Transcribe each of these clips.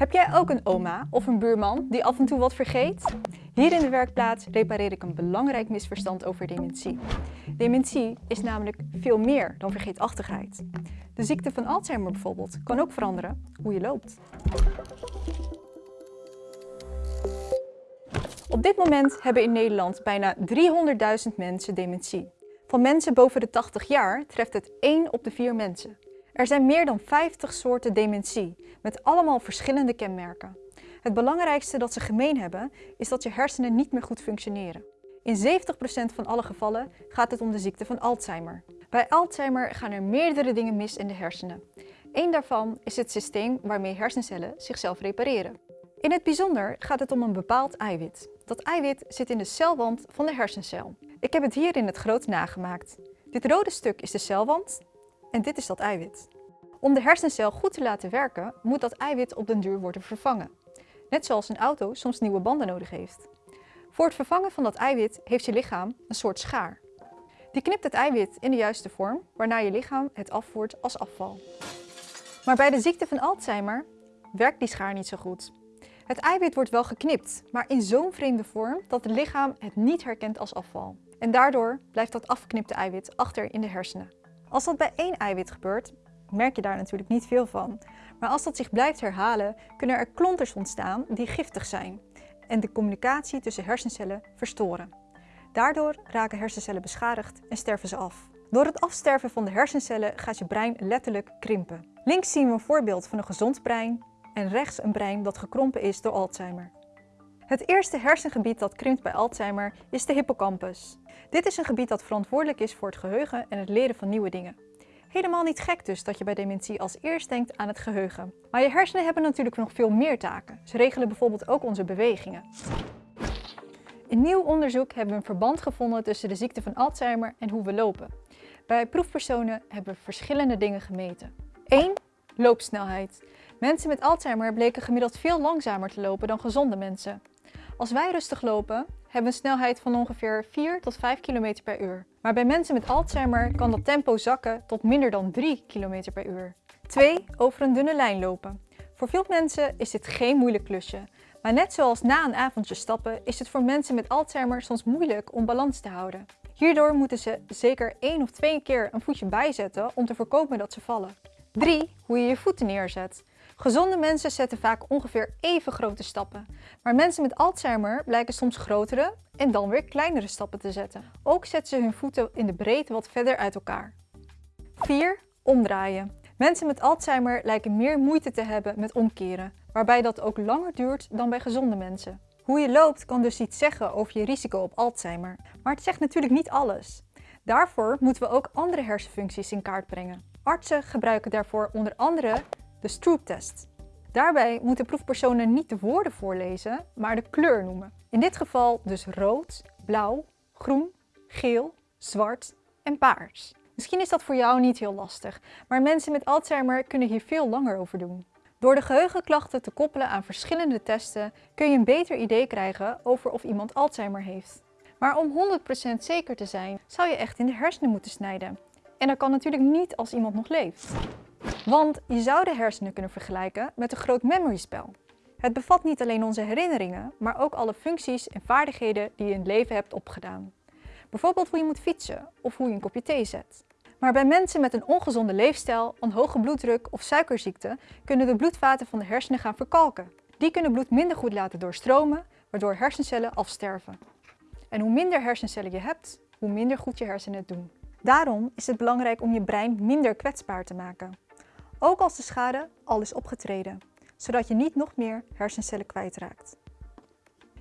Heb jij ook een oma of een buurman die af en toe wat vergeet? Hier in de werkplaats repareer ik een belangrijk misverstand over dementie. Dementie is namelijk veel meer dan vergeetachtigheid. De ziekte van Alzheimer bijvoorbeeld kan ook veranderen hoe je loopt. Op dit moment hebben in Nederland bijna 300.000 mensen dementie. Van mensen boven de 80 jaar treft het 1 op de 4 mensen. Er zijn meer dan 50 soorten dementie, met allemaal verschillende kenmerken. Het belangrijkste dat ze gemeen hebben, is dat je hersenen niet meer goed functioneren. In 70% van alle gevallen gaat het om de ziekte van Alzheimer. Bij Alzheimer gaan er meerdere dingen mis in de hersenen. Eén daarvan is het systeem waarmee hersencellen zichzelf repareren. In het bijzonder gaat het om een bepaald eiwit. Dat eiwit zit in de celwand van de hersencel. Ik heb het hier in het groot nagemaakt. Dit rode stuk is de celwand en dit is dat eiwit. Om de hersencel goed te laten werken, moet dat eiwit op den duur worden vervangen. Net zoals een auto soms nieuwe banden nodig heeft. Voor het vervangen van dat eiwit heeft je lichaam een soort schaar. Die knipt het eiwit in de juiste vorm, waarna je lichaam het afvoert als afval. Maar bij de ziekte van Alzheimer werkt die schaar niet zo goed. Het eiwit wordt wel geknipt, maar in zo'n vreemde vorm dat het lichaam het niet herkent als afval. En daardoor blijft dat afgeknipte eiwit achter in de hersenen. Als dat bij één eiwit gebeurt, merk je daar natuurlijk niet veel van. Maar als dat zich blijft herhalen, kunnen er klonters ontstaan die giftig zijn en de communicatie tussen hersencellen verstoren. Daardoor raken hersencellen beschadigd en sterven ze af. Door het afsterven van de hersencellen gaat je brein letterlijk krimpen. Links zien we een voorbeeld van een gezond brein en rechts een brein dat gekrompen is door Alzheimer. Het eerste hersengebied dat krimpt bij Alzheimer is de hippocampus. Dit is een gebied dat verantwoordelijk is voor het geheugen en het leren van nieuwe dingen. Helemaal niet gek dus dat je bij dementie als eerst denkt aan het geheugen. Maar je hersenen hebben natuurlijk nog veel meer taken. Ze regelen bijvoorbeeld ook onze bewegingen. In nieuw onderzoek hebben we een verband gevonden tussen de ziekte van Alzheimer en hoe we lopen. Bij proefpersonen hebben we verschillende dingen gemeten. 1. Loopsnelheid. Mensen met Alzheimer bleken gemiddeld veel langzamer te lopen dan gezonde mensen. Als wij rustig lopen, hebben we een snelheid van ongeveer 4 tot 5 km per uur. Maar bij mensen met Alzheimer kan dat tempo zakken tot minder dan 3 km per uur. 2. Over een dunne lijn lopen. Voor veel mensen is dit geen moeilijk klusje. Maar net zoals na een avondje stappen is het voor mensen met Alzheimer soms moeilijk om balans te houden. Hierdoor moeten ze zeker één of twee keer een voetje bijzetten om te voorkomen dat ze vallen. 3. Hoe je je voeten neerzet. Gezonde mensen zetten vaak ongeveer even grote stappen. Maar mensen met Alzheimer blijken soms grotere en dan weer kleinere stappen te zetten. Ook zetten ze hun voeten in de breedte wat verder uit elkaar. 4. Omdraaien. Mensen met Alzheimer lijken meer moeite te hebben met omkeren, waarbij dat ook langer duurt dan bij gezonde mensen. Hoe je loopt kan dus iets zeggen over je risico op Alzheimer, maar het zegt natuurlijk niet alles. Daarvoor moeten we ook andere hersenfuncties in kaart brengen. Artsen gebruiken daarvoor onder andere de Stroop-test. Daarbij moeten proefpersonen niet de woorden voorlezen, maar de kleur noemen. In dit geval dus rood, blauw, groen, geel, zwart en paars. Misschien is dat voor jou niet heel lastig, maar mensen met Alzheimer kunnen hier veel langer over doen. Door de geheugenklachten te koppelen aan verschillende testen kun je een beter idee krijgen over of iemand Alzheimer heeft. Maar om 100% zeker te zijn, zou je echt in de hersenen moeten snijden. En dat kan natuurlijk niet als iemand nog leeft. Want je zou de hersenen kunnen vergelijken met een groot memory spel. Het bevat niet alleen onze herinneringen, maar ook alle functies en vaardigheden die je in het leven hebt opgedaan. Bijvoorbeeld hoe je moet fietsen of hoe je een kopje thee zet. Maar bij mensen met een ongezonde leefstijl, een hoge bloeddruk of suikerziekte kunnen de bloedvaten van de hersenen gaan verkalken. Die kunnen bloed minder goed laten doorstromen, waardoor hersencellen afsterven. En hoe minder hersencellen je hebt, hoe minder goed je hersenen het doen. Daarom is het belangrijk om je brein minder kwetsbaar te maken. Ook als de schade al is opgetreden, zodat je niet nog meer hersencellen kwijtraakt.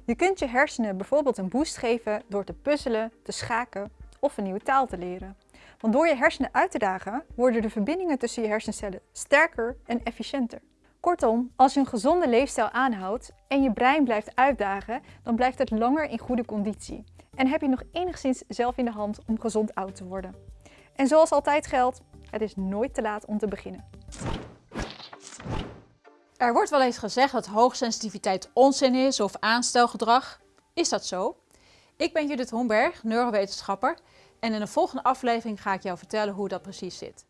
Je kunt je hersenen bijvoorbeeld een boost geven door te puzzelen, te schaken of een nieuwe taal te leren. Want door je hersenen uit te dagen worden de verbindingen tussen je hersencellen sterker en efficiënter. Kortom, als je een gezonde leefstijl aanhoudt en je brein blijft uitdagen, dan blijft het langer in goede conditie. En heb je nog enigszins zelf in de hand om gezond oud te worden. En zoals altijd geldt, het is nooit te laat om te beginnen. Er wordt wel eens gezegd dat hoogsensitiviteit onzin is of aanstelgedrag. Is dat zo? Ik ben Judith Homberg, neurowetenschapper en in de volgende aflevering ga ik jou vertellen hoe dat precies zit.